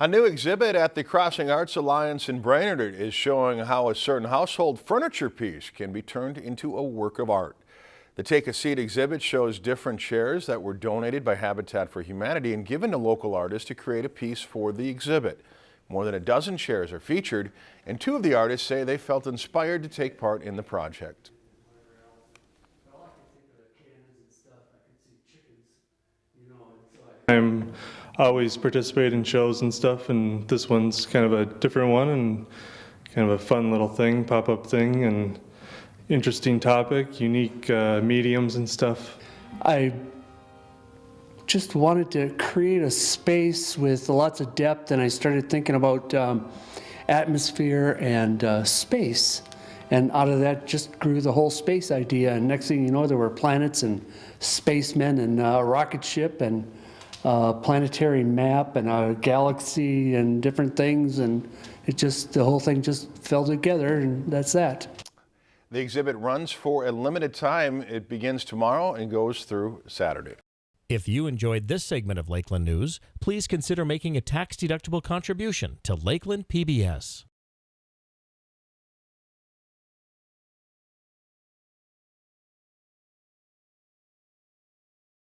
A new exhibit at the Crossing Arts Alliance in Brainerd is showing how a certain household furniture piece can be turned into a work of art. The Take a Seat exhibit shows different chairs that were donated by Habitat for Humanity and given to local artists to create a piece for the exhibit. More than a dozen chairs are featured, and two of the artists say they felt inspired to take part in the project. I'm always participate in shows and stuff, and this one's kind of a different one and kind of a fun little thing, pop-up thing, and interesting topic, unique uh, mediums and stuff. I just wanted to create a space with lots of depth, and I started thinking about um, atmosphere and uh, space. And out of that just grew the whole space idea. And next thing you know, there were planets and spacemen and a rocket ship and a planetary map and a galaxy and different things. And it just, the whole thing just fell together, and that's that. The exhibit runs for a limited time. It begins tomorrow and goes through Saturday. If you enjoyed this segment of Lakeland News, please consider making a tax-deductible contribution to Lakeland PBS.